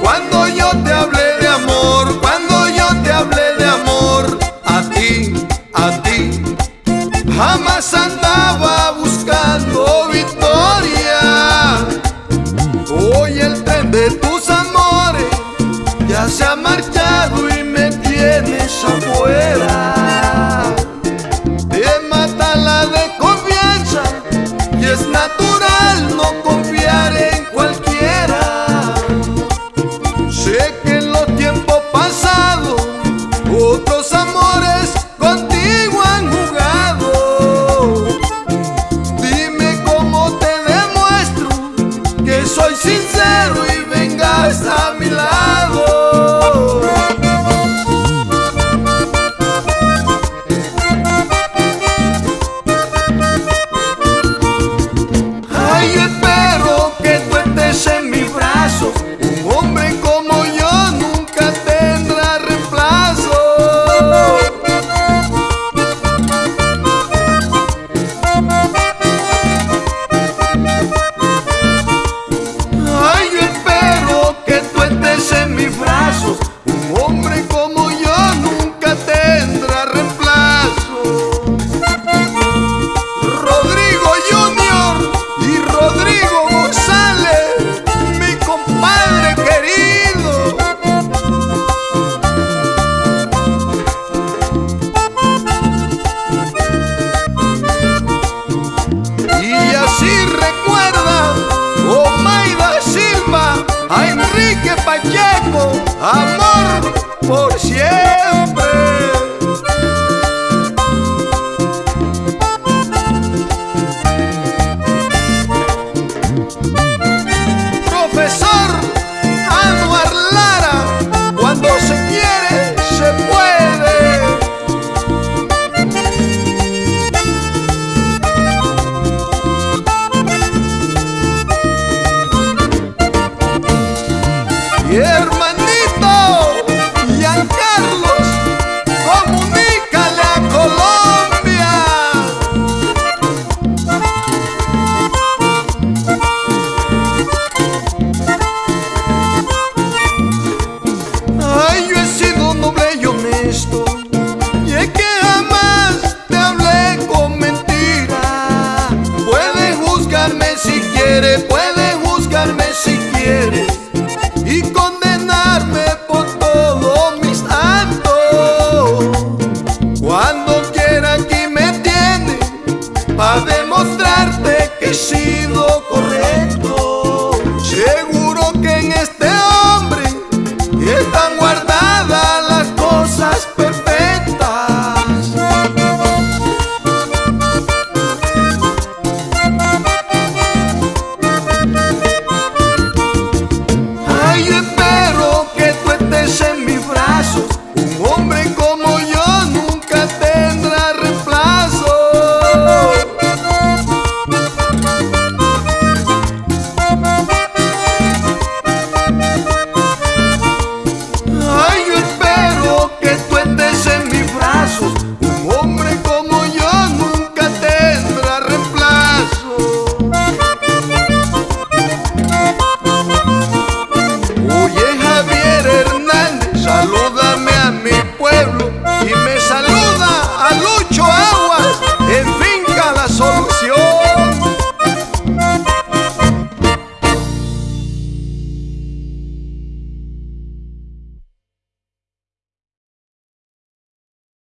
Cuando yo te hablé de amor, cuando yo te hablé de amor, a ti, a ti, jamás andaba buscando victoria. Hoy el tren de tus amores ya se ha marchado. soy sincero y venga hasta amor por siempre. Profesor Anuar Lara, cuando se quiere, se puede. Y hermano, están guardando.